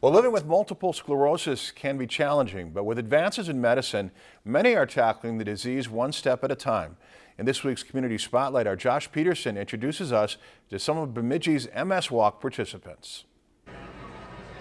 Well, living with multiple sclerosis can be challenging, but with advances in medicine, many are tackling the disease one step at a time. In this week's Community Spotlight, our Josh Peterson introduces us to some of Bemidji's MS Walk participants.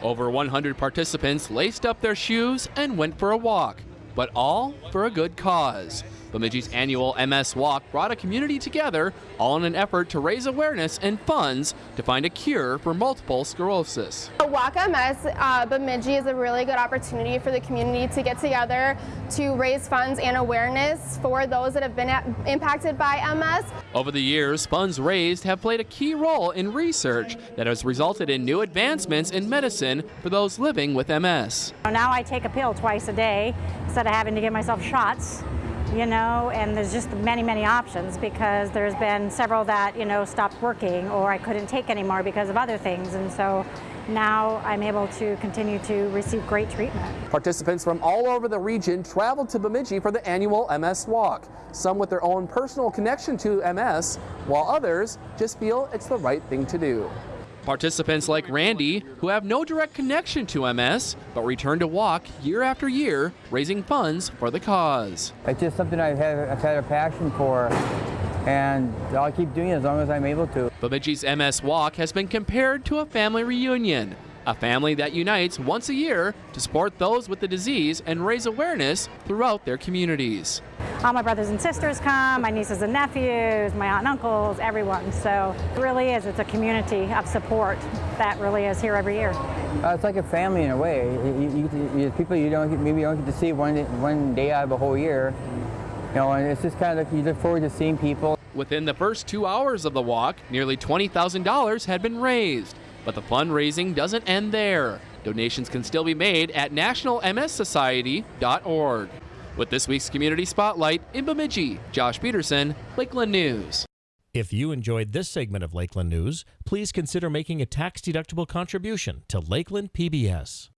Over 100 participants laced up their shoes and went for a walk, but all for a good cause. Bemidji's annual MS Walk brought a community together, all in an effort to raise awareness and funds to find a cure for multiple sclerosis. Walk MS uh, Bemidji is a really good opportunity for the community to get together to raise funds and awareness for those that have been impacted by MS. Over the years, funds raised have played a key role in research that has resulted in new advancements in medicine for those living with MS. Now I take a pill twice a day instead of having to give myself shots you know, and there's just many, many options because there's been several that, you know, stopped working or I couldn't take anymore because of other things. And so now I'm able to continue to receive great treatment. Participants from all over the region traveled to Bemidji for the annual MS Walk, some with their own personal connection to MS, while others just feel it's the right thing to do. Participants like Randy, who have no direct connection to MS, but return to walk year after year, raising funds for the cause. It's just something I've had, I've had a passion for, and I'll keep doing it as long as I'm able to. Bemidji's MS Walk has been compared to a family reunion, a family that unites once a year to support those with the disease and raise awareness throughout their communities. All my brothers and sisters come, my nieces and nephews, my aunt and uncles, everyone. So it really is, it's a community of support that really is here every year. Uh, it's like a family in a way. You, you, you, people you don't maybe you don't get to see one, one day out of a whole year. You know, and it's just kind of like you look forward to seeing people. Within the first two hours of the walk, nearly $20,000 had been raised. But the fundraising doesn't end there. Donations can still be made at nationalmssociety.org. With this week's Community Spotlight in Bemidji, Josh Peterson, Lakeland News. If you enjoyed this segment of Lakeland News, please consider making a tax-deductible contribution to Lakeland PBS.